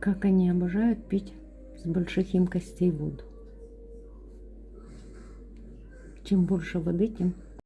Как они обожают пить с больших емкостей воду. Чем больше воды, тем